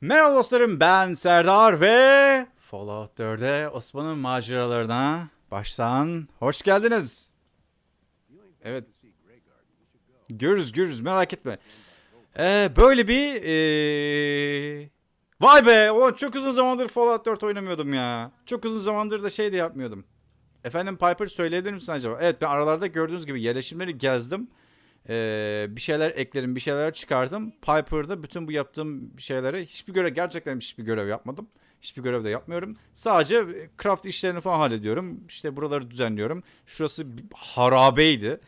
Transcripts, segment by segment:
Merhaba dostlarım ben Serdar ve Fallout 4'e Osman'ın maceralarına baştan hoş geldiniz. Evet. Görürüz görürüz merak etme. Ee, böyle bir ee... Vay be ulan çok uzun zamandır Fallout 4 oynamıyordum ya. Çok uzun zamandır da şey de yapmıyordum. Efendim Piper söyleyebilir misin acaba? Evet ben aralarda gördüğünüz gibi yerleşimleri gezdim. Ee, bir şeyler ekledim, bir şeyler çıkardım. Piper'da bütün bu yaptığım şeylere hiçbir görev, gerçekten hiçbir görev yapmadım. Hiçbir görev de yapmıyorum. Sadece craft işlerini falan hallediyorum. İşte buraları düzenliyorum. Şurası harabeydi.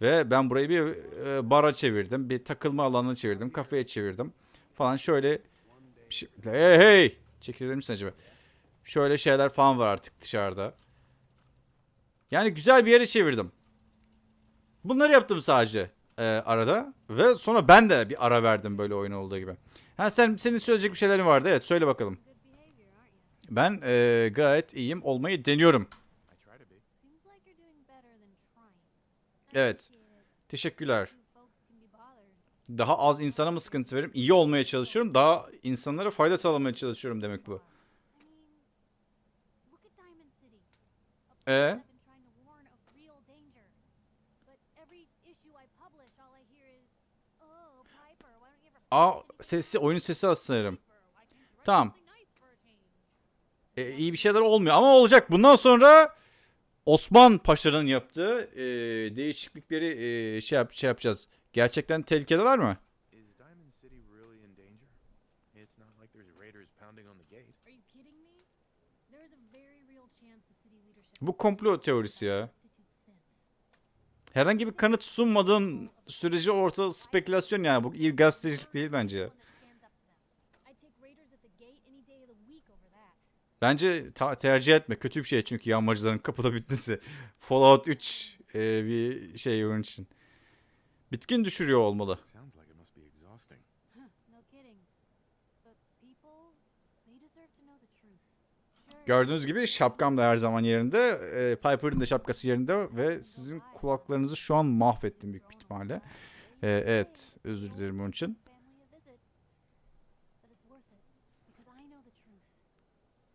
Ve ben burayı bir e, bara çevirdim. Bir takılma alanına çevirdim. Kafeye çevirdim. Falan şöyle şey... Hey hey! Çekilir misin acaba? Şöyle şeyler falan var artık dışarıda. Yani güzel bir yere çevirdim. Bunları yaptım sadece e, arada ve sonra ben de bir ara verdim böyle oyun olduğu gibi. Ha sen senin söyleyecek bir şeylerin vardı. Evet söyle bakalım. Ben e, gayet iyiyim olmayı deniyorum. Evet. Teşekkürler. Daha az insana mı sıkıntı veririm? İyi olmaya çalışıyorum. Daha insanlara fayda sağlamaya çalışıyorum demek bu. Ee? Aa sesi oyunun sesi az sanırım. Tamam. E, iyi bir şeyler olmuyor ama olacak. Bundan sonra Osman Paşa'nın yaptığı e, değişiklikleri e, şey, yap, şey yapacağız. Gerçekten tehlikedeler mi? A Bu komplo teorisi ya. Herhangi bir kanıt sunmadığın sürece ortada spekülasyon yani. Bu iyi gazetecilik değil bence. Bence tercih etme. Kötü bir şey çünkü yağmacıların kapıda bitmesi. Fallout 3 e, bir şey oyun için. Bitkin düşürüyor olmalı. Sounds like it must be exhausting. Huh, no kidding. But people, they deserve to know the truth. Sure, Gördüğünüz gibi şapkam da her zaman yerinde. E, Piper'ın da şapkası yerinde ve sizin kulaklarınızı şu an mahvettim büyük bir ihtimalle. E, evet, özür dilerim onun için.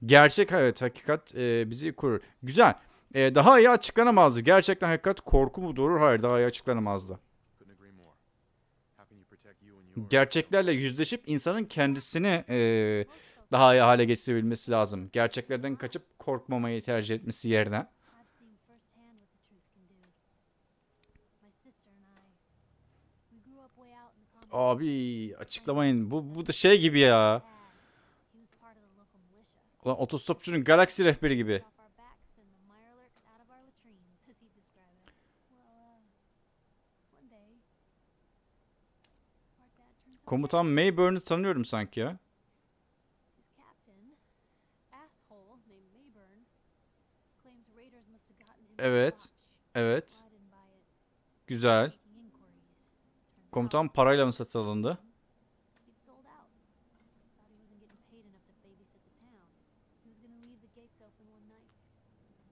Gerçek evet, hakikat e, bizi korur. Güzel. E, daha iyi açıklanamazdı. Gerçekten hakikat korku mu doğurur? Hayır, daha iyi açıklanamazdı. Gerçeklerle yüzleşip insanın kendisini e, daha iyi hale getirebilmesi lazım. Gerçeklerden kaçıp korkmamayı tercih etmesi yerine. Abi açıklamayın. Bu, bu da şey gibi ya. Ulan otostopçunun galaksi rehberi gibi. off our backs and the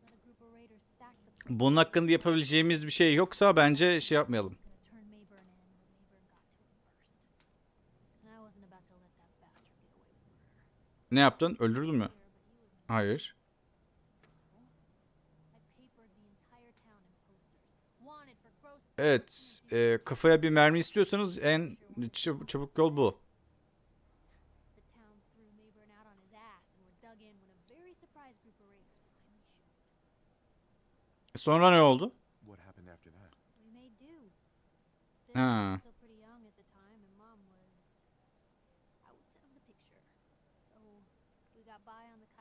Let a group of raiders sack the place. Bunun hakkında yapabileceğimiz bir şey yoksa bence şey yapmayalım. gonna turn Mayburn in when Mayburn got to him first. And I wasn't about to let that bastard get away with murder. Ne yaptın? Öldürdün mü? But he was Hayır. I papered the entire town in posters. Wanted for gross Evet. e, kafaya bir mermi istiyorsanız en çab- çabuk yol bu. Sonra ne oldu?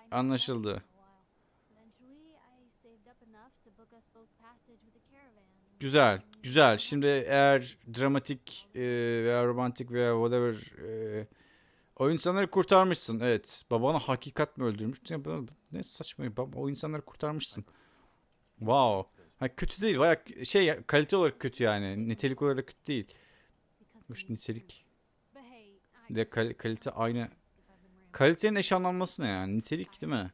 Of Anlaşıldı. Güzel, güzel. Şimdi eğer dramatik e, veya romantik veya whatever e, o insanları kurtarmışsın. Evet. Babanı hakikat mi öldürmüş? Bu- ne saçma. o insanları kurtarmışsın. Wow. Ha, kötü değil. Bayağı şey kalite olarak kötü yani. Nitelik olarak kötü değil. Hoş nitelik. de kal- kalite aynı. Kalitenin eşanlanması ne yani? Nitelik değil mi? sometimes.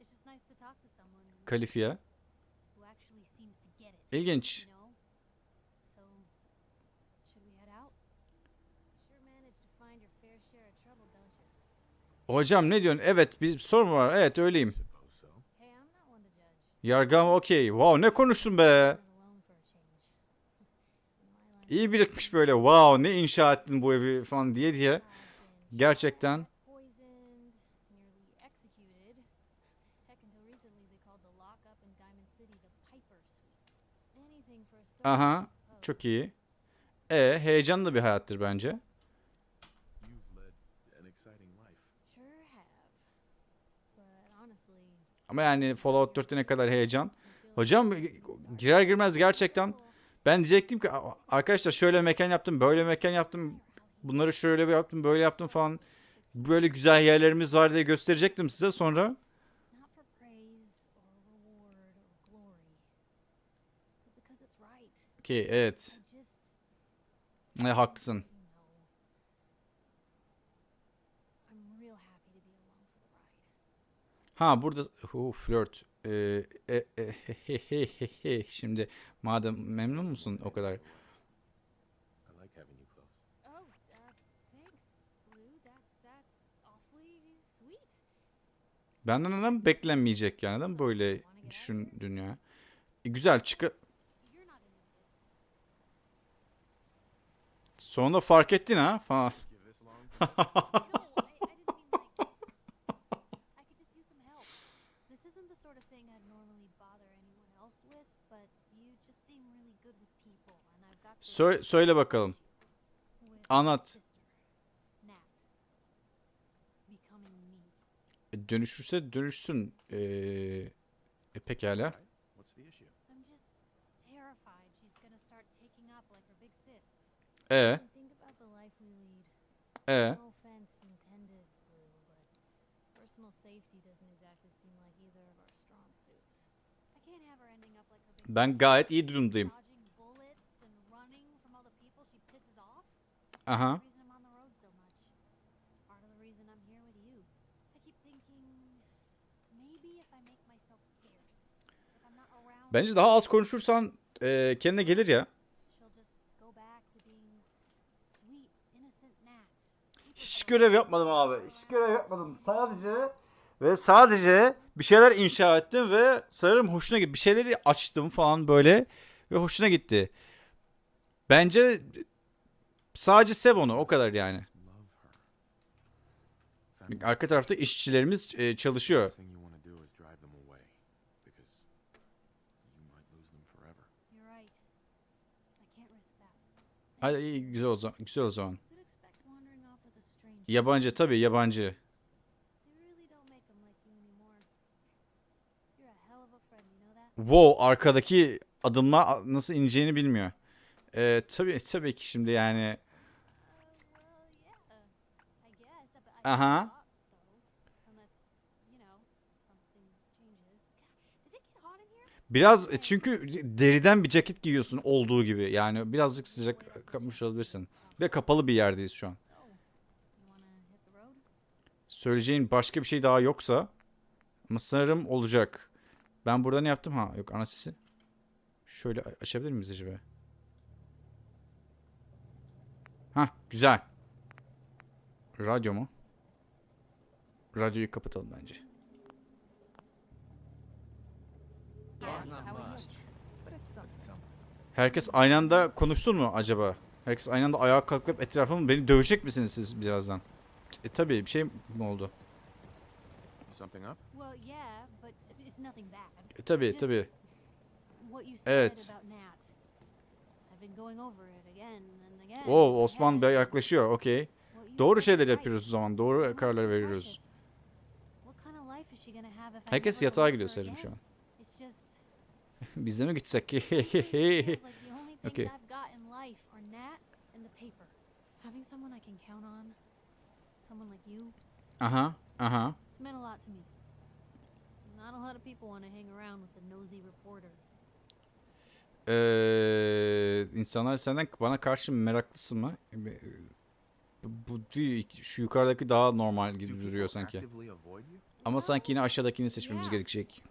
It's just nice to talk to someone Kalifiye. who actually seems to get it. İlginç. You know? So, should we head out? Sure managed to find your fair share of trouble, don't you? Hocam ne diyorsun? Evet bir sorun var? Evet öyleyim. Yargım okey. Wow ne konuştun be? İyi birikmiş böyle. Wow ne inşa ettin bu evi falan diye diye. Gerçekten. Aha. Çok iyi. E heyecanlı bir hayattır bence. You've led an exciting life. Sure have. But honestly, Ama yani Fallout 4'te ne kadar heyecan. Hocam girer girmez gerçekten ben diyecektim ki "Aa, arkadaşlar şöyle mekan yaptım, böyle mekan yaptım. Bunları şöyle bir yaptım, böyle yaptım falan. Böyle güzel yerlerimiz var diye gösterecektim size sonra. Not for praise or reward or glory, but because it's right. Ki evet. I just, Ne haklısın. you know, I'm real happy to be along for the ride. Ha burada hu flört. Ee, e, e, he, he, he, he, he. Şimdi madem memnun musun o kadar? Oh, uh. Benden neden beklenmeyecek yani neden böyle düşündün ya? E, güzel çıkı. Sonunda fark ettin ha falan. Give this long. No, I, I didn't mean like. I could just use some help. This isn't the sort of thing I'd normally bother anyone else with, but you just seem really good with people, and I've got. this Sö- söyle bakalım. Anlat. E, dönüşürse dönüşsün. Ee, e, pekala. E e No offense intended, Blue, not around, Bence daha az konuşursan e, kendine gelir ya. she'll just go back to being sweet, innocent Nat. Hiç görev yapmadım abi. Hiç görev yapmadım. Sadece ve sadece bir şeyler inşa ettim ve sanırım hoşuna gitti. Bir şeyleri açtım falan böyle ve hoşuna gitti. Bence sadece sev onu o kadar yani. Arka tarafta işçilerimiz e, çalışıyor. Hadi iyi güzel o zaman. Güzel o zaman. Yabancı tabii yabancı. Wow arkadaki adımla nasıl ineceğini bilmiyor. E, tabii tabii ki şimdi yani. Uh, hot in here? Biraz e, çünkü deriden bir ceket giyiyorsun olduğu gibi. Yani birazcık sıcak kapmış olabilirsin. Ve kapalı bir yerdeyiz şu an. Road? Söyleyeceğin başka bir şey daha yoksa ama sanırım olacak. Ben burada ne yaptım? Ha yok ana sesi. Şöyle açabilir miyiz acaba? Ha güzel. Radyo mu? Radyoyu kapatalım bence. Herkes aynı anda konuşsun mu acaba? Herkes aynı anda ayağa kalkıp etrafımı beni dövecek misiniz siz birazdan? E tabii bir şey mi oldu? Something up? Well, yeah, but it's nothing bad. E tabii tabii. Evet. Oo Osman. Bey yaklaşıyor. Okey. Doğru şeyler yapıyoruz o zaman. Doğru kararlar veriyoruz. Herkes yatağa gidiyor again? şu an. Biz de mi gitsek? Things Okay. Aha, aha. it's meant a lot to me. Not a lot of people want to hang around with the nosy reporter. Ee, insanlar senden bana karşı meraklısın mı? Bu değil. Şu yukarıdaki daha normal gibi duruyor sanki. Ama sanki yine aşağıdakini seçmemiz gerekecek.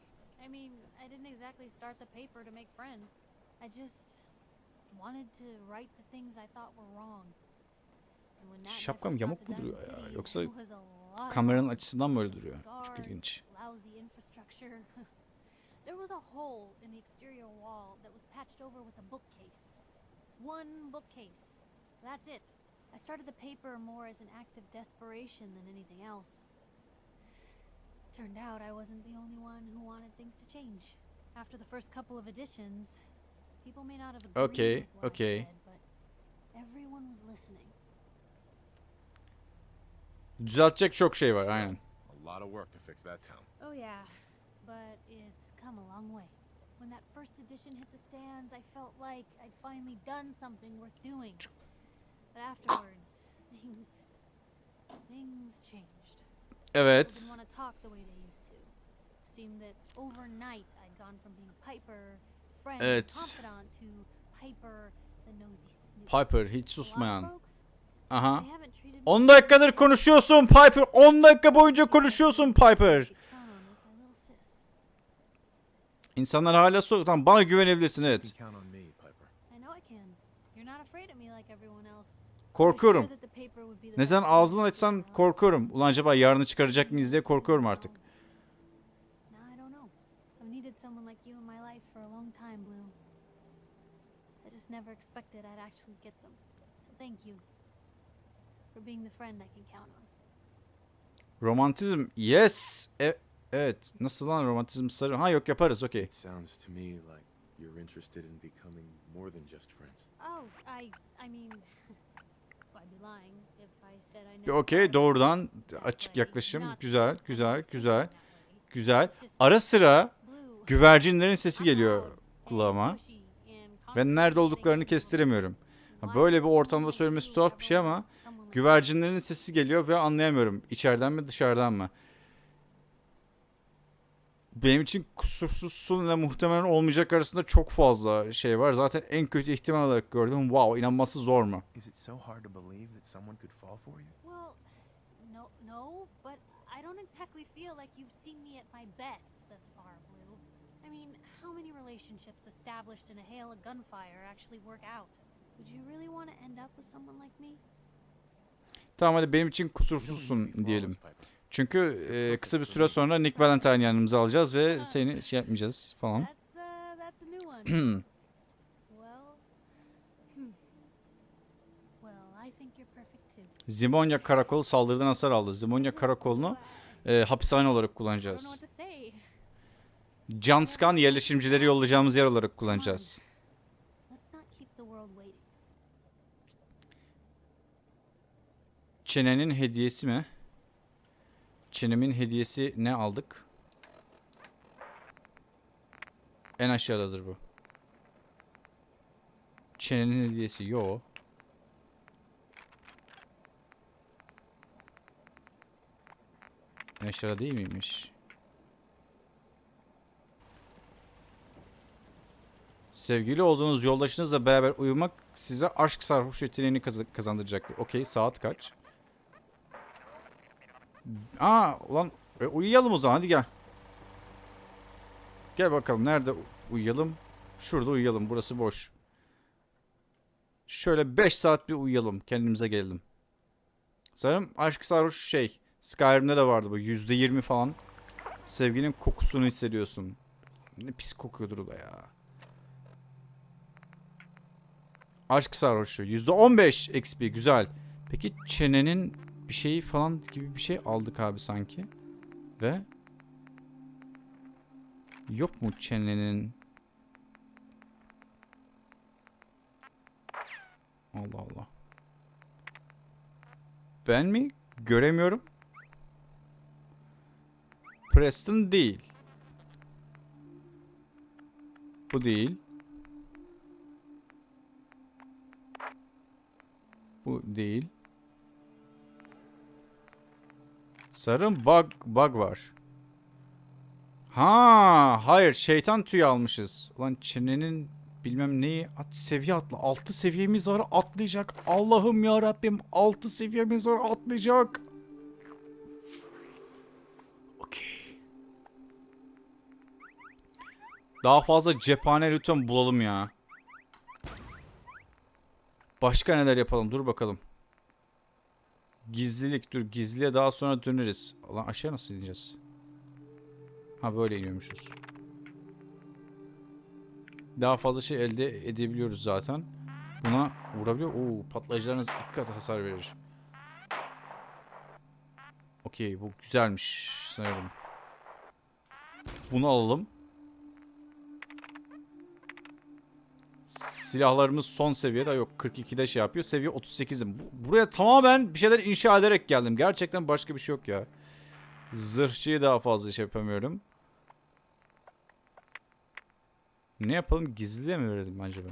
Şapkam yamuk mu duruyor ya? Yoksa Kameranın açısından böyle duruyor. Çok ilginç. Lousy infrastructure. there was a hole in the exterior wall that was patched over with a bookcase. One bookcase. That's it. I started the paper more as an act of desperation than anything else. Turned out I wasn't the only one who wanted things to change. After the first couple of editions, people may not have agreed Okay, with what I okay. said, but everyone was listening. Düzeltecek çok şey var aynen. A lot of work to fix that town. Oh yeah, but it's come a long way. When that first edition hit the stands, I felt like I'd finally done something worth doing. But afterwards, things things changed. Evet. didn't want to talk the way they used to. Seemed that overnight I'd gone from being Piper, friend, Evet. confidant to Piper, the nosy snoop. Piper hiç susmayan. Aha. they haven't treated me 10 dakikadır konuşuyorsun Piper. 10 dakika boyunca konuşuyorsun Piper. Count on was my little sis. İnsanlar hala soruyor. Tamam bana güvenebilirsin evet. Korkuyorum. Ne zaman ağzını açsan korkuyorum. Ulan acaba yarını çıkaracak mıyız diye korkuyorum artık. Now I don't know. I've needed someone like you in my life for a long time, Blue. I just never expected I'd actually get them. So thank you for being the friend I can count on. Romantizm. Yes. E- evet. Nasıl lan romantizm sarı? Ha yok yaparız okey. It sounds to me like you're interested in becoming more than just friends. Oh, I I mean I'd be lying if I said I Bir never Okey doğrudan açık yaklaşım. Güzel güzel güzel güzel. Ara sıra güvercinlerin sesi geliyor kulağıma. Ben nerede olduklarını kestiremiyorum. Böyle bir ortamda söylemesi tuhaf bir şey ama güvercinlerin sesi geliyor ve anlayamıyorum. İçeriden mi dışarıdan mı? Benim için kusursuzsun ve muhtemelen olmayacak arasında çok fazla şey var. Zaten en kötü ihtimal olarak gördüm. Wow inanması zor mu? Is it so hard to believe that someone could fall for you? Well, no, no, but I don't exactly feel like you've seen me at my best thus far, Blue. I mean, how many relationships established in a hail of gunfire actually work out? Would you really want to end up with someone like me? Tamam hadi benim için kusursuzsun diyelim. Çünkü e, kısa bir süre sonra Nick Valentine yanımıza alacağız ve seni şey yapmayacağız falan. Uh, hmm. Zimonya Karakolu saldırıdan hasar aldı. Zimonya Karakolu'nu e, hapishane olarak kullanacağız. Canskan yerleşimcileri yollayacağımız yer olarak kullanacağız. Çenenin hediyesi mi? Çenemin hediyesi ne aldık? En aşağıdadır bu. Çenenin hediyesi yo. En aşağıda değil miymiş? Sevgili olduğunuz yoldaşınızla beraber uyumak size aşk sarhoş yeteneğini kazandıracaktır. Okey saat kaç? Aa ulan e, uyuyalım o zaman hadi gel. Gel bakalım nerede uyuyalım? Şurada uyuyalım burası boş. Şöyle 5 saat bir uyuyalım kendimize gelelim. Sanırım aşk sarhoş şey Skyrim'de de vardı bu %20 falan. Sevginin kokusunu hissediyorsun. Ne pis kokuyordur da ya. Aşk sarhoşu %15 XP güzel. Peki çenenin bir şeyi falan gibi bir şey aldık abi sanki. Ve yok mu çenenin Allah Allah. Ben mi? Göremiyorum. Preston değil. Bu değil. Bu değil. Sarım bug bug var. Ha, hayır şeytan tüyü almışız. Ulan çenenin bilmem neyi at seviye atla. 6 seviyemiz var atlayacak. Allah'ım ya Rabbim 6 seviyemiz var atlayacak. Okey. Daha fazla cephane lütfen bulalım ya. Başka neler yapalım? Dur bakalım. Gizlilik. Dur gizliye daha sonra döneriz. Lan aşağı nasıl ineceğiz? Ha böyle iniyormuşuz. Daha fazla şey elde edebiliyoruz zaten. Buna vurabiliyor. Oo patlayıcılarınız iki kat hasar verir. Okey bu güzelmiş sanırım. Bunu alalım. Silahlarımız son seviyede yok 42'de şey yapıyor. Seviye 38'im. Bu- Buraya tamamen bir şeyler inşa ederek geldim. Gerçekten başka bir şey yok ya. Zırhçıyı daha fazla şey yapamıyorum. Ne yapalım? Gizliye mi verelim acaba?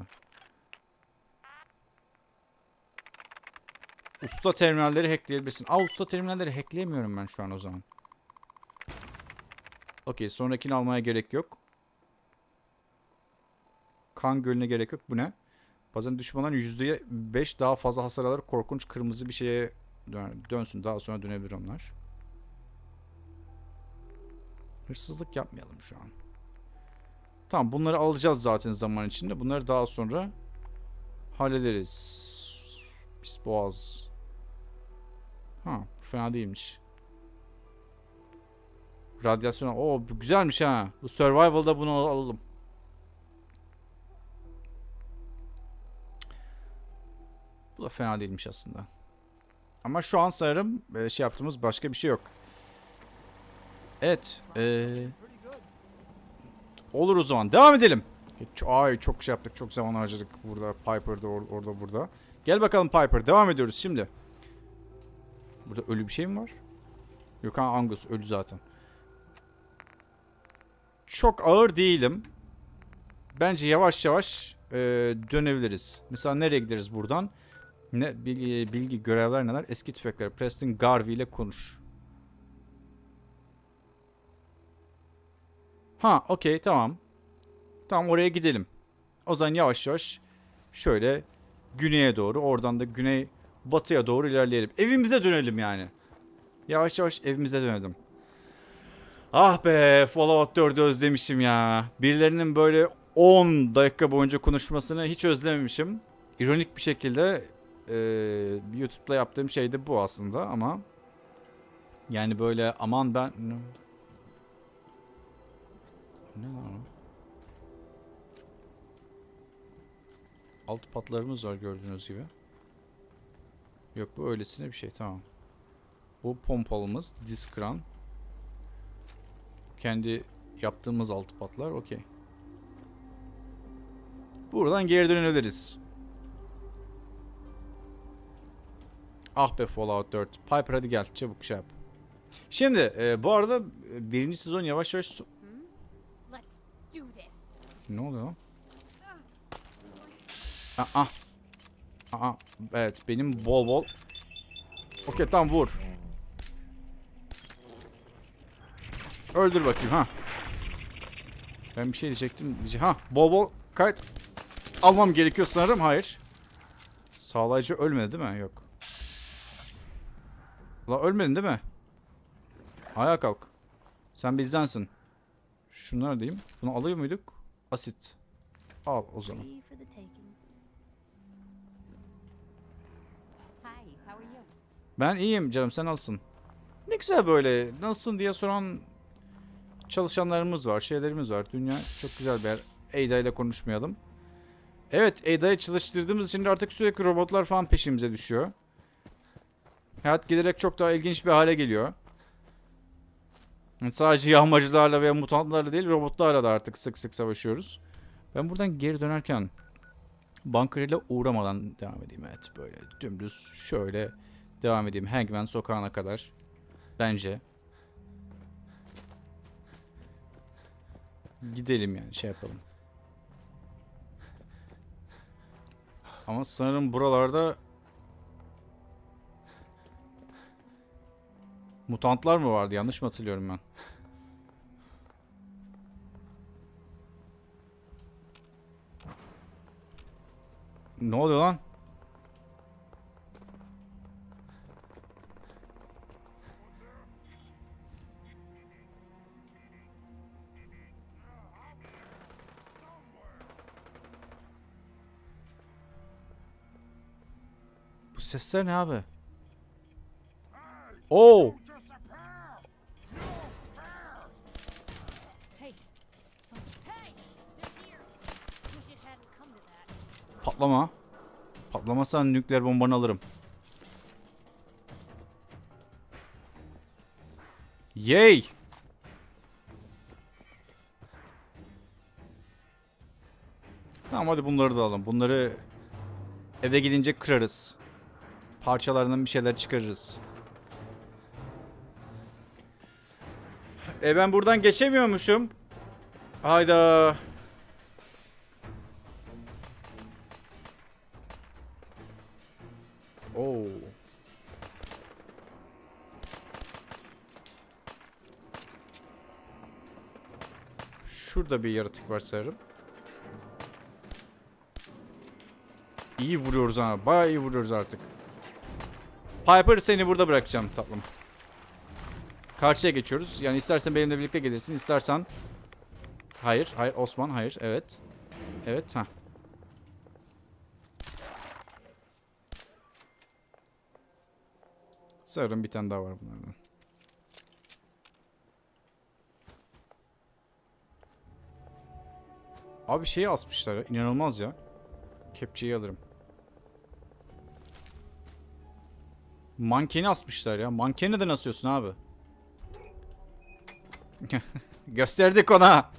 Usta terminalleri hackleyebilirsin. Aa usta terminalleri hackleyemiyorum ben şu an o zaman. Okey sonrakini almaya gerek yok. Kan gölüne gerek yok. Bu ne? Bazen düşmanların %5 daha fazla hasar alır. Korkunç kırmızı bir şeye dön- dönsün. Daha sonra dönebilir onlar. Hırsızlık yapmayalım şu an. Tamam bunları alacağız zaten zaman içinde. Bunları daha sonra hallederiz. Pis boğaz. Ha fena değilmiş. Radyasyon. Oo bu güzelmiş ha. Bu survival'da bunu al- alalım. Bu da fena değilmiş aslında. Ama şu an sanırım e, şey yaptığımız başka bir şey yok. Evet. e, olur o zaman. Devam edelim. Ç- Ay çok şey yaptık. Çok zaman harcadık burada. Piper'da or- orada burada. Gel bakalım Piper. Devam ediyoruz şimdi. Burada ölü bir şey mi var? Yok ha Angus ölü zaten. Çok ağır değilim. Bence yavaş yavaş e, dönebiliriz. Mesela nereye gideriz buradan? Ne bilgi, bilgi görevler neler? Eski tüfekler. Preston Garvey ile konuş. Ha, okey, tamam. Tamam oraya gidelim. O zaman yavaş yavaş şöyle güneye doğru, oradan da güney batıya doğru ilerleyelim. Evimize dönelim yani. Yavaş yavaş evimize dönelim. Ah be, Fallout 4'ü özlemişim ya. Birilerinin böyle 10 dakika boyunca konuşmasını hiç özlememişim. İronik bir şekilde e, YouTube'da yaptığım şey de bu aslında ama yani böyle aman ben ne, o? Alt patlarımız var gördüğünüz gibi. Yok bu öylesine bir şey tamam. Bu pompalımız diskran. Kendi yaptığımız altı patlar okey. Buradan geri dönebiliriz. Ah be Fallout 4. Piper hadi gel çabuk şey yap. Şimdi e, bu arada e, birinci sezon yavaş yavaş... so-. Ne oluyor lan? Aa. Aa. Evet benim bol bol. Okey tamam vur. Öldür bakayım ha. Ben bir şey diyecektim. Diye- Ha bol bol kayıt almam gerekiyor sanırım. Hayır. Sağlayıcı ölmedi değil mi? Yok. La ölmedin değil mi? Ayağa kalk. Sen bizdensin. Şunları diyeyim. Bunu alıyor muyduk? Asit. Al o zaman. Ben iyiyim canım sen nasılsın? Ne güzel böyle nasılsın diye soran çalışanlarımız var, şeylerimiz var. Dünya çok güzel bir yer. Ada ile konuşmayalım. Evet Ada'yı çalıştırdığımız için artık sürekli robotlar falan peşimize düşüyor. Hayat giderek çok daha ilginç bir hale geliyor. Sadece yağmacılarla veya mutantlarla değil robotlarla da artık sık sık savaşıyoruz. Ben buradan geri dönerken ile uğramadan devam edeyim. Evet böyle dümdüz şöyle devam edeyim Hangman sokağına kadar. Bence. Gidelim yani şey yapalım. Ama sanırım buralarda mutantlar mı vardı? Yanlış mı hatırlıyorum ben? Ne oluyor lan? Bu sesler ne abi? Oo. Patlama. Patlamazsan nükleer bombanı alırım. Yay! Tamam hadi bunları da alalım. Bunları eve gidince kırarız. Parçalarından bir şeyler çıkarırız. E ben buradan geçemiyormuşum. Hayda. Şurada bir yaratık var sanırım. İyi vuruyoruz ha. Bayağı iyi vuruyoruz artık. Piper seni burada bırakacağım tatlım. Karşıya geçiyoruz. Yani istersen benimle birlikte gelirsin. istersen Hayır, hayır Osman, hayır. Evet. Evet, ha. Sanırım bir tane daha var bunlardan. Abi şeyi asmışlar ya. inanılmaz ya. Kepçeyi alırım. Mankeni asmışlar ya. Mankeni neden asıyorsun abi? Gösterdik ona.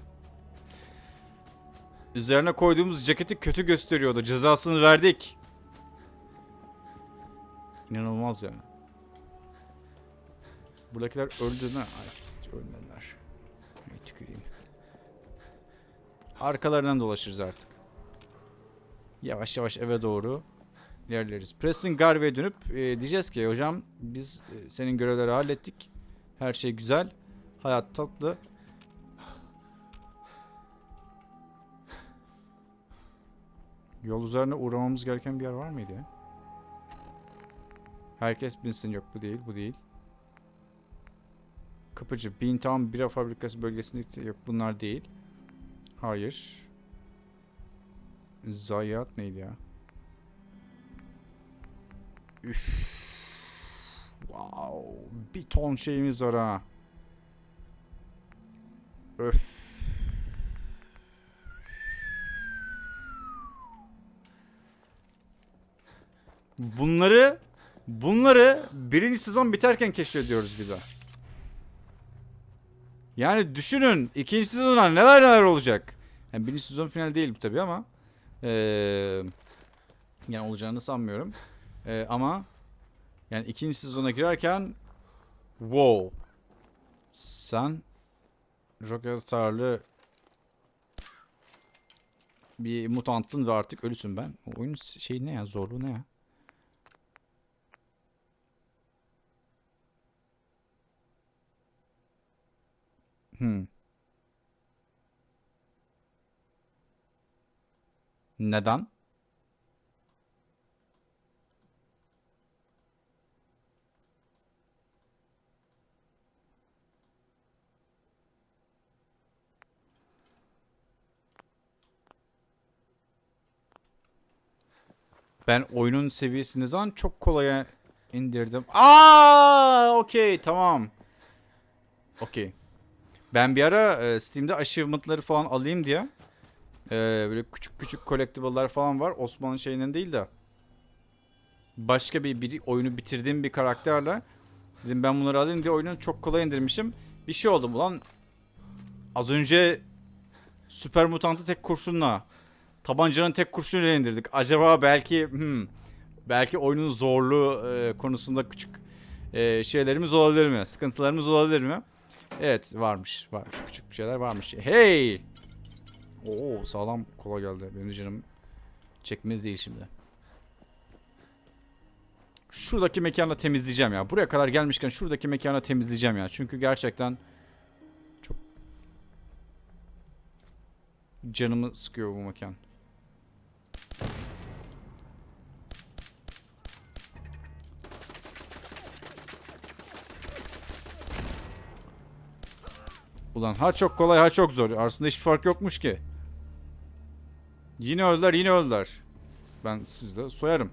Üzerine koyduğumuz ceketi kötü gösteriyordu. Cezasını verdik. İnanılmaz ya. Buradakiler öldü mü? Ay ölmediler. Ay, tüküreyim. Arkalarından dolaşırız artık. Yavaş yavaş eve doğru ilerleriz. Preston Garvey'e dönüp e, diyeceğiz ki hocam biz e, senin görevleri hallettik. Her şey güzel. Hayat tatlı. Yol üzerine uğramamız gereken bir yer var mıydı? Herkes binsin yok bu değil bu değil. Kapıcı Beantown Bira Fabrikası bölgesinde yok bunlar değil. Hayır. Zayiat neydi ya? Üf. Wow. Bir ton şeyimiz var ha. Öf. Bunları bunları birinci sezon biterken keşfediyoruz bir daha. Yani düşünün ikinci sezonda neler neler olacak. Yani birinci sezon final değil bu tabi ama eee yani olacağını sanmıyorum. Eee, ama yani ikinci sezona girerken wow sen roket atarlı bir mutanttın ve artık ölüsün ben. O oyunun şeyi ne ya zorluğu ne ya? Hmm. Neden? Ben oyunun seviyesini zaman çok kolaya indirdim. Aa, okey, tamam. Okey. Ben bir ara e, Steam'de achievement'ları falan alayım diye e, böyle küçük küçük collectible'lar falan var. Osman'ın şeyinden değil de başka bir, bir oyunu bitirdiğim bir karakterle dedim ben bunları alayım diye oyunu çok kolay indirmişim. Bir şey oldu ulan az önce süper mutantı tek kurşunla tabancanın tek kurşunuyla indirdik. Acaba belki hmm, belki oyunun zorluğu e, konusunda küçük e, şeylerimiz olabilir mi? Sıkıntılarımız olabilir mi? Evet varmış. Var. Küçük şeyler varmış. Hey! Oo sağlam kola geldi. Benim canım çekmedi değil şimdi. Şuradaki mekanı temizleyeceğim ya. Buraya kadar gelmişken şuradaki mekanı temizleyeceğim ya. Çünkü gerçekten çok canımı sıkıyor bu mekan. Ulan ha çok kolay ha çok zor. Arasında hiçbir fark yokmuş ki. Yine öldüler yine öldüler. Ben sizde soyarım.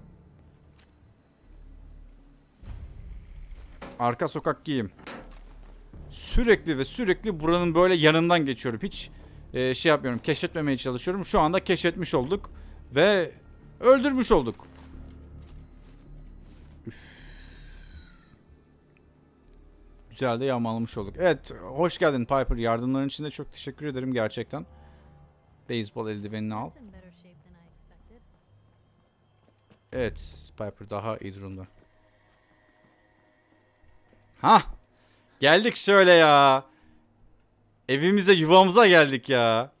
Arka sokak giyim. Sürekli ve sürekli buranın böyle yanından geçiyorum. Hiç e, şey yapmıyorum. Keşfetmemeye çalışıyorum. Şu anda keşfetmiş olduk. Ve öldürmüş olduk. Güzel de yağmalamış olduk. Evet hoş geldin Piper. Yardımların için de çok teşekkür ederim gerçekten. Beyzbol eldivenini al. Evet Piper daha iyi durumda. Ha, Geldik şöyle ya. Evimize yuvamıza geldik ya.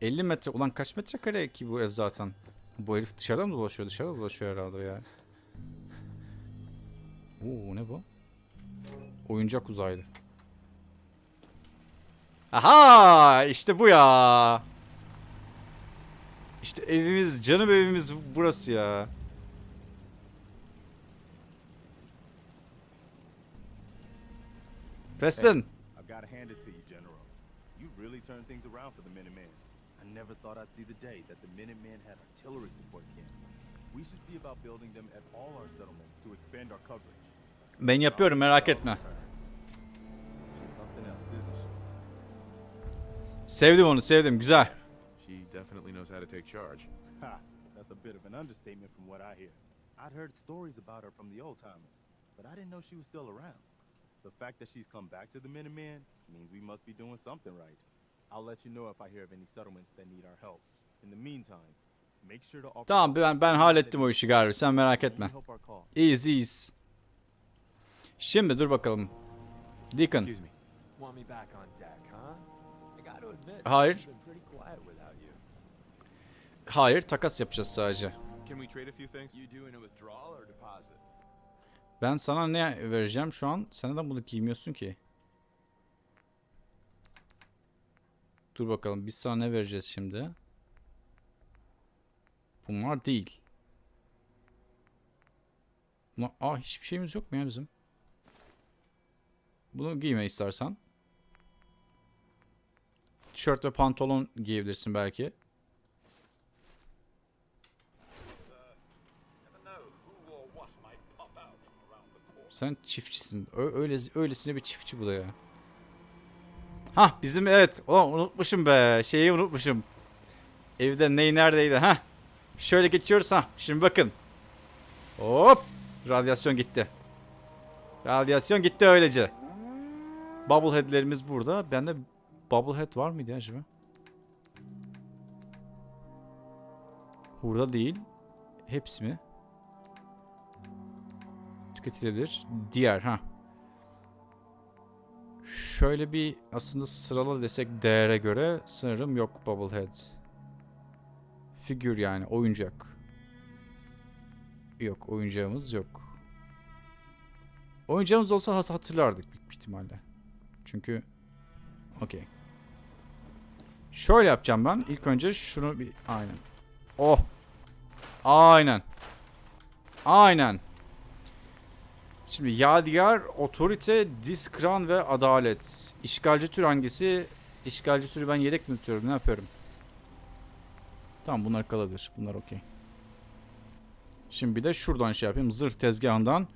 50 metre. Ulan kaç metrekare ki bu ev zaten? Bu herif dışarıda mı dolaşıyor? Dışarıda dolaşıyor herhalde ya. Oo ne bu? Oyuncak uzaylı. Aha! işte bu ya. İşte evimiz, canım evimiz burası ya. Preston. I've got to hand it to you, General. You really turned things around for the Minutemen. I never thought I'd see the day that the Minutemen had artillery support camp. We should see about building them at all our settlements to expand our coverage. Ben yapıyorum merak etme. Sevdim onu sevdim güzel. She definitely knows how to take charge. Ha! That's a bit of an understatement from what I hear. I'd heard stories about her from the old timers, but I didn't know she was still around. The fact that she's come back to the Minutemen means we must be doing something right. I'll let you know if I hear of any settlements that need our help. In the meantime, make sure to offer Tamam ben ben hallettim o işi galiba sen merak etme. İyiyiz iyiyiz. Şimdi dur bakalım. Deacon. Hayır. Hayır takas yapacağız sadece. Ben sana ne vereceğim şu an? Sen neden bunu giymiyorsun ki? Dur bakalım biz sana ne vereceğiz şimdi? Bunlar değil. Bunlar... Aa hiçbir şeyimiz yok mu ya bizim? Bunu giyme istersen. Tişört ve pantolon giyebilirsin belki. Sen çiftçisin. Ö- öyle öylesine bir çiftçi bu da ya. Hah bizim evet. O unutmuşum be. Şeyi unutmuşum. Evde ney neredeydi ha? Şöyle geçiyoruz ha. Şimdi bakın. Hop. Radyasyon gitti. Radyasyon gitti öylece. Bubblehead'lerimiz burada. Bende bubblehead var mıydı ya acaba? Burada değil. Hepsi mi? tüketilebilir. Diğer ha. Şöyle bir aslında sırala desek değere göre sanırım yok Bubblehead. Figür yani oyuncak. Yok oyuncağımız yok. Oyuncağımız olsa hatırlardık büyük ihtimalle. Çünkü okey. Şöyle yapacağım ben. İlk önce şunu bir aynen. Oh. Aynen. Aynen. Şimdi Yadigar, Otorite, Diskran ve Adalet. İşgalci tür hangisi? İşgalci türü ben yedek mi tutuyorum? Ne yapıyorum? Tamam bunlar kalabilir. Bunlar okey. Şimdi bir de şuradan şey yapayım. Zırh tezgahından.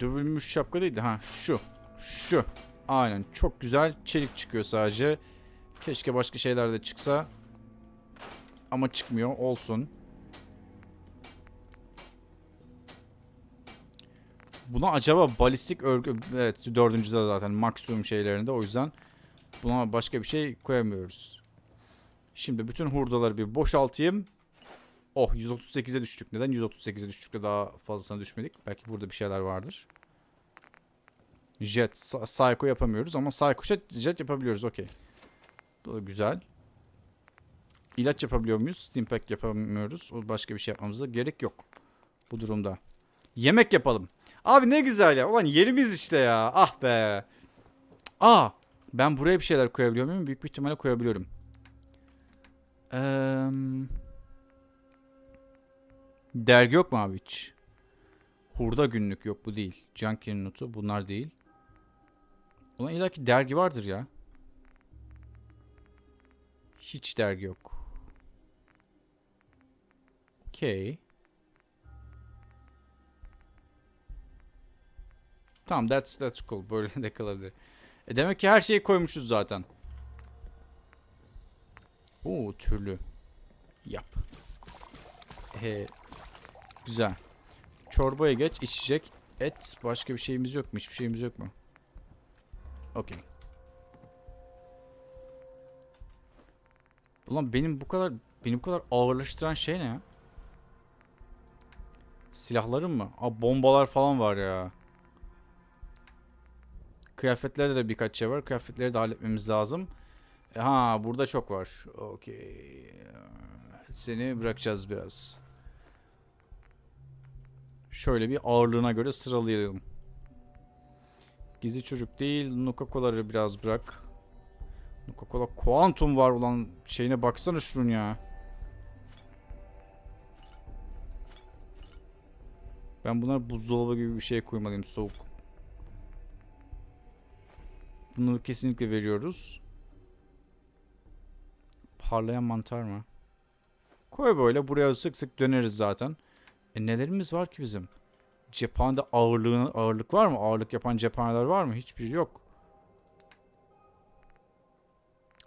Dövülmüş şapka değil de ha şu. Şu. Aynen çok güzel. Çelik çıkıyor sadece. Keşke başka şeyler de çıksa. Ama çıkmıyor. Olsun. Buna acaba balistik örgü... Evet dördüncüde zaten maksimum şeylerinde o yüzden buna başka bir şey koyamıyoruz. Şimdi bütün hurdaları bir boşaltayım. Oh 138'e düştük. Neden 138'e düştük de daha fazlasına düşmedik? Belki burada bir şeyler vardır. Jet, Sa- Psycho yapamıyoruz ama Psycho jet, jet yapabiliyoruz. Okey. Bu da güzel. İlaç yapabiliyor muyuz? Steampack yapamıyoruz. O başka bir şey yapmamıza gerek yok. Bu durumda. Yemek yapalım. Abi ne güzel ya. Ulan yerimiz işte ya. Ah be. Aa. Ben buraya bir şeyler koyabiliyor muyum? Büyük bir ihtimalle koyabiliyorum. Eee... Dergi yok mu abi hiç? Hurda günlük yok bu değil. Junkie'nin notu bunlar değil. Ulan illaki dergi vardır ya. Hiç dergi yok. Okey. Tamam that's, that's cool. Böyle de kalabilir. E demek ki her şeyi koymuşuz zaten. Oo türlü. Yap. Ee, güzel. Çorbaya geç içecek. Et. Başka bir şeyimiz yok mu? Hiçbir şeyimiz yok mu? Okey. Ulan benim bu kadar beni bu kadar ağırlaştıran şey ne ya? Silahlarım mı? Aa bombalar falan var ya. Kıyafetlerde de birkaç şey var. Kıyafetleri de halletmemiz lazım. E, Ha burada çok var. Okey. Seni bırakacağız biraz. Şöyle bir ağırlığına göre sıralayalım. Gizli çocuk değil. Nuka-Cola'ları biraz bırak. Nuka-Cola Quantum var ulan. Şeyine baksana şunun ya. Ben bunlar buzdolabı gibi bir şey koymalıyım soğuk. Bunu kesinlikle veriyoruz. Parlayan mantar mı? Koy böyle. Buraya sık sık döneriz zaten. E nelerimiz var ki bizim? Cephanede ağırlığın, ağırlık var mı? Ağırlık yapan cephaneler var mı? Hiçbir yok.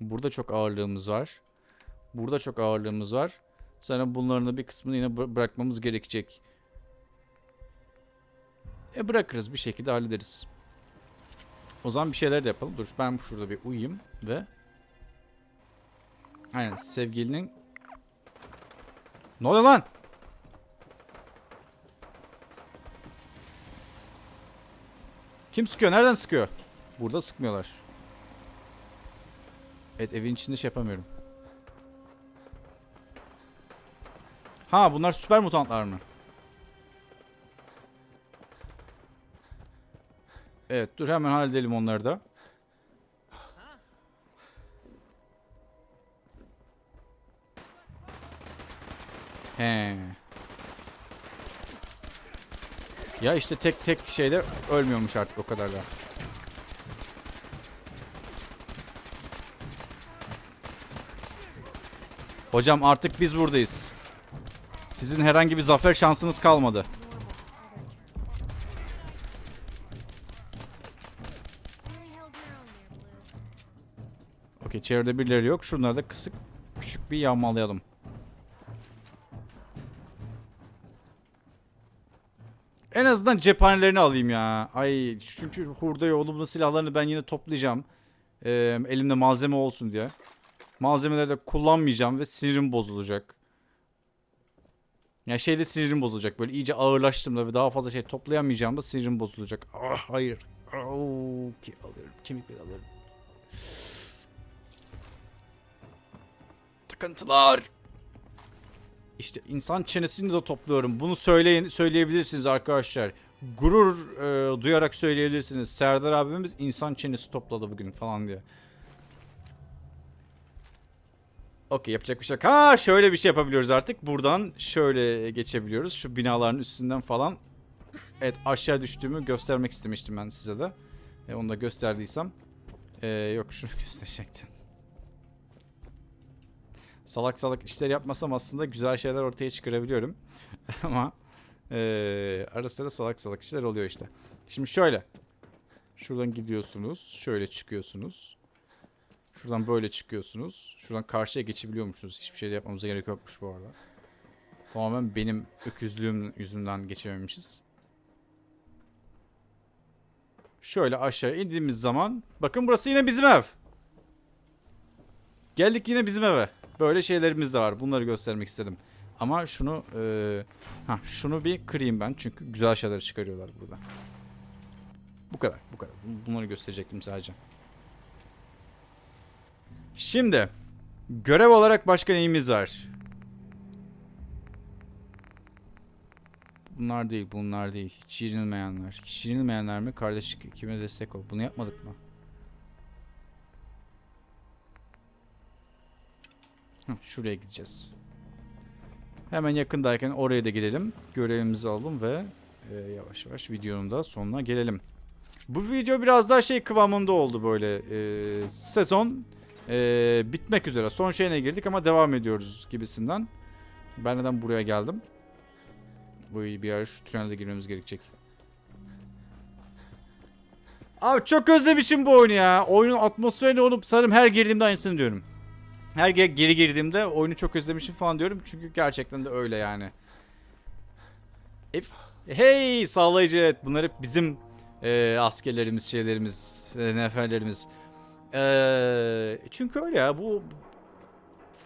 Burada çok ağırlığımız var. Burada çok ağırlığımız var. Sonra bunların da bir kısmını yine bı- bırakmamız gerekecek. E bırakırız bir şekilde hallederiz. O zaman bir şeyler de yapalım. Dur ben şurada bir uyuyayım ve Aynen sevgilinin Ne oluyor lan? Kim sıkıyor? Nereden sıkıyor? Burada sıkmıyorlar. Evet evin içinde şey yapamıyorum. Ha bunlar süper mutantlar mı? Evet dur hemen halledelim onları da. He. Ya işte tek tek şeyde ölmüyormuş artık o kadar da. Hocam artık biz buradayız. Sizin herhangi bir zafer şansınız kalmadı. Okey çevrede birileri yok. Şunları da kısık küçük bir yağmalayalım. Azından cephanelerini alayım ya. Ay çünkü hurda yolumlu silahlarını ben yine toplayacağım. Ee, elimde malzeme olsun diye. Malzemeleri de kullanmayacağım ve sinirim bozulacak. Ya şeyde sinirim bozulacak. Böyle iyice ağırlaştığımda ve daha fazla şey toplayamayacağım da sinirim bozulacak. Ah hayır. Oh, ki alırım. Kemikleri alırım. Takıntılar. İşte insan çenesini de topluyorum. Bunu söyleyin, söyleyebilirsiniz arkadaşlar. Gurur e, duyarak söyleyebilirsiniz. Serdar abimiz insan çenesi topladı bugün falan diye. Okey yapacak bir şey yok. Ha şöyle bir şey yapabiliyoruz artık. Buradan şöyle geçebiliyoruz. Şu binaların üstünden falan. Evet aşağı düştüğümü göstermek istemiştim ben size de. E, onu da gösterdiysem. E, yok şunu gösterecektim salak salak işler yapmasam aslında güzel şeyler ortaya çıkarabiliyorum. Ama eee ara sıra salak salak işler oluyor işte. Şimdi şöyle. Şuradan gidiyorsunuz. Şöyle çıkıyorsunuz. Şuradan böyle çıkıyorsunuz. Şuradan karşıya geçebiliyormuşsunuz. Hiçbir şey yapmamıza gerek yokmuş bu arada. Tamamen benim öküzlüğüm yüzünden geçememişiz. Şöyle aşağı indiğimiz zaman bakın burası yine bizim ev. Geldik yine bizim eve. Böyle şeylerimiz de var. Bunları göstermek istedim. Ama şunu e, ha şunu bir kırayım ben çünkü güzel şeyler çıkarıyorlar burada. Bu kadar, bu kadar. Bunları gösterecektim sadece. Şimdi görev olarak başka neyimiz var? Bunlar değil, bunlar değil. Hiç yenilmeyenler. Hiç yenilmeyenler mi? Kardeşlik kime destek ol. Bunu yapmadık mı? Şuraya gideceğiz. Hemen yakındayken oraya da gidelim. Görevimizi alalım ve e, yavaş yavaş videonun da sonuna gelelim. Bu video biraz daha şey kıvamında oldu böyle. E, sezon e, bitmek üzere. Son şeyine girdik ama devam ediyoruz gibisinden. Ben neden buraya geldim? Bu bir ara şu tünelde girmemiz gerekecek. Abi çok özlemişim bu oyunu ya. Oyunun atmosferini olup sanırım her girdiğimde aynısını diyorum. Her ge- geri girdiğimde oyunu çok özlemişim falan diyorum. Çünkü gerçekten de öyle yani. Hey sağlayıcı evet bunlar hep bizim e, askerlerimiz, şeylerimiz, e, neferlerimiz. E, çünkü öyle ya bu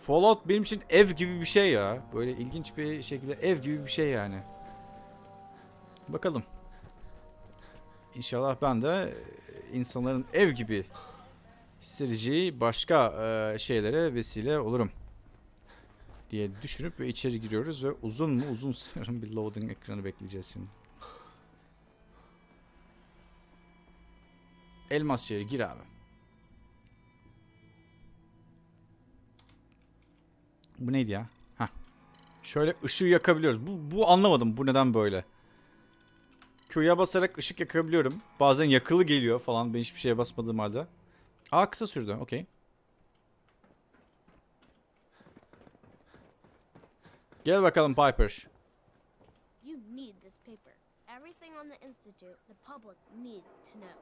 Fallout benim için ev gibi bir şey ya. Böyle ilginç bir şekilde ev gibi bir şey yani. Bakalım. İnşallah ben de insanların ev gibi hissedeceği başka e, şeylere vesile olurum diye düşünüp ve içeri giriyoruz ve uzun mu uzun sanırım bir loading ekranı bekleyeceğiz şimdi. Elmas şehri gir abi. Bu neydi ya? Heh. Şöyle ışığı yakabiliyoruz. Bu, bu anlamadım. Bu neden böyle? Q'ya basarak ışık yakabiliyorum. Bazen yakılı geliyor falan. Ben hiçbir şeye basmadığım halde. Aa kısa sürdü. Okey. Gel bakalım Piper. You need this paper. Everything on the Institute, the public needs to know.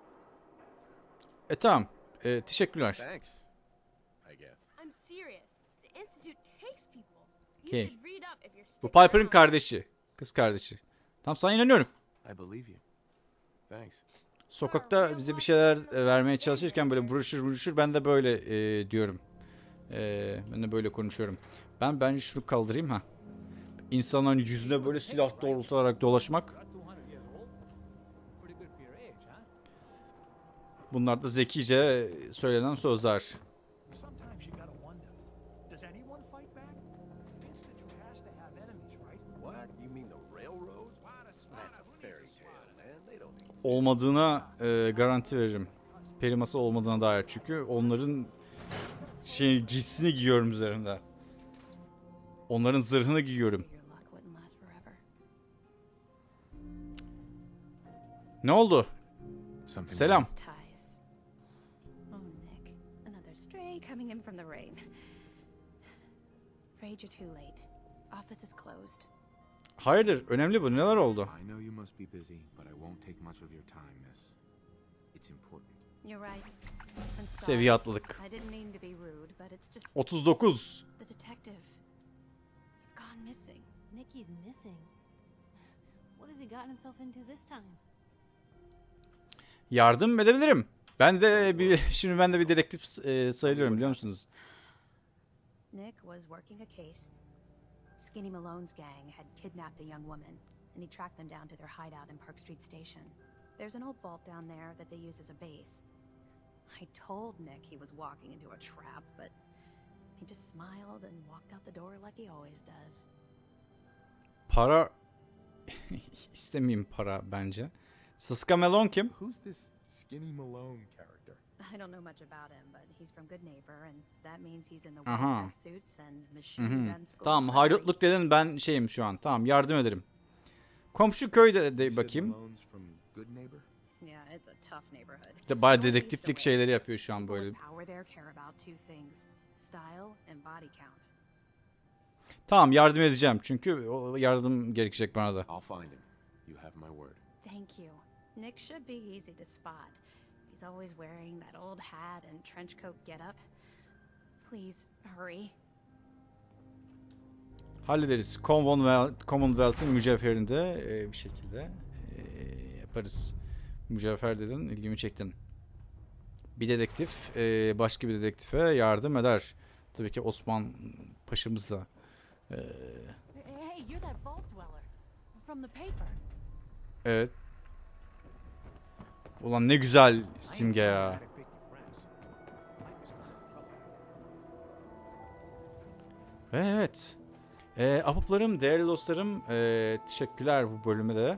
E tamam. E, teşekkürler. Thanks. I guess. I'm serious. The Institute takes people. You should read up if you're Bu Piper'ın kardeşi. Kız kardeşi. Tamam sana inanıyorum. I believe you. Thanks. Sokakta bize bir şeyler e, vermeye çalışırken böyle broşür broşür ben de böyle e, diyorum. E, ben de böyle konuşuyorum. Ben bence şunu kaldırayım ha. İnsanların yüzüne böyle silah doğrultarak dolaşmak. Bunlar da zekice söylenen sözler. Olmadığına e, garanti veririm. Peri masal olmadığına dair çünkü onların şey giysisini giyiyorum üzerinde. Onların zırhını giyiyorum. Ne oldu? Something. Selam. Oh, Nick. Another stray coming in from the rain. Afraid you're too late. Office is closed. Hayırdır? Önemli bu. Neler oldu? I know you must be busy, but I won't take much of your time, miss. It's important. You're right. I'm sorry. Seviye atladık. I didn't mean to be rude, but it's just 39. the detective. He's gone missing. Nikki's missing. What has he gotten himself into this time? Yardım edebilirim. Ben de bir şimdi ben de bir dedektif e, sayılıyorum biliyor musunuz? Nick was working a case. Skinny Malone's gang had kidnapped a young woman, and he tracked them down to their hideout in Park Street Station. There's an old vault down there that they use as a base. I told Nick he was walking into a trap, but he just smiled and walked out the door like he always does. Para istemeyeyim para bence. Sıska Melon kim? Who's this skinny Malone character? I don't know much about him, but he's from Good Neighbor, and that means he's in the Aha. suits and machine Mhm. gun school. Tamam for hayrotluk dedin ben şeyim şu an. Tamam yardım ederim. Komşu köyde de bakayım. Malone's from Good Neighbor? Yeah, it's a tough neighborhood. İşte bayağı dedektiflik şeyleri yapıyor şu an böyle. with power there care about two things: style and body count. Tamam yardım edeceğim çünkü o yardım gerekecek bana da. I'll find him. You have my word. Thank you. Nick should be easy to spot. He's always wearing that old hat and trench coat getup. Please hurry. Hallederiz. Commonwealth, Commonwealth'ın mücevherinde e, bir şekilde e, yaparız. Mücevher dedin, ilgimi çektin. Bir dedektif e, başka bir dedektife yardım eder. Tabii ki Osman Paşa'mız da. e, Hey, you're that vault dweller from the paper. evet. Ulan ne güzel simge ya. Evet. E, ahbaplarım, değerli dostlarım, e, teşekkürler bu bölüme de.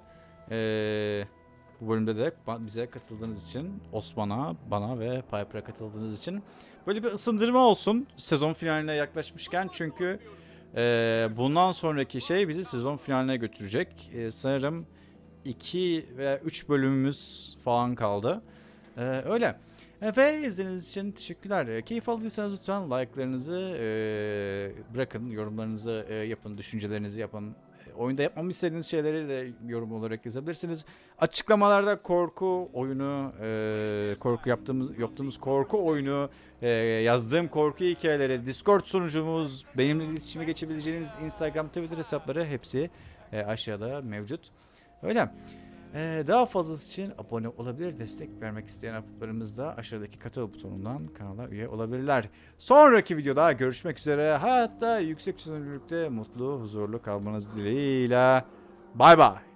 E, bu bölümde de bize katıldığınız için, Osman'a, bana ve Piper'a katıldığınız için. Böyle bir ısındırma olsun sezon finaline yaklaşmışken çünkü e, bundan sonraki şey bizi sezon finaline götürecek. E, sanırım 2 veya 3 bölümümüz falan kaldı. E, öyle. Ve izlediğiniz için teşekkürler. Keyif aldıysanız lütfen like'larınızı e, bırakın, yorumlarınızı e, yapın, düşüncelerinizi yapın. E, oyunda yapmamı istediğiniz şeyleri de yorum olarak yazabilirsiniz. Açıklamalarda korku oyunu, e, korku yaptığımız yaptığımız korku oyunu, e, yazdığım korku hikayeleri, Discord sunucumuz, benimle iletişime geçebileceğiniz Instagram, Twitter hesapları hepsi e, aşağıda mevcut. Öyle. Ee, daha fazlası için abone olabilir, destek vermek isteyen ahbaplarımız da aşağıdaki katıl butonundan kanala üye olabilirler. Sonraki videoda görüşmek üzere. Hatta yüksek çözünürlükte mutlu, huzurlu kalmanız dileğiyle. Bay bay.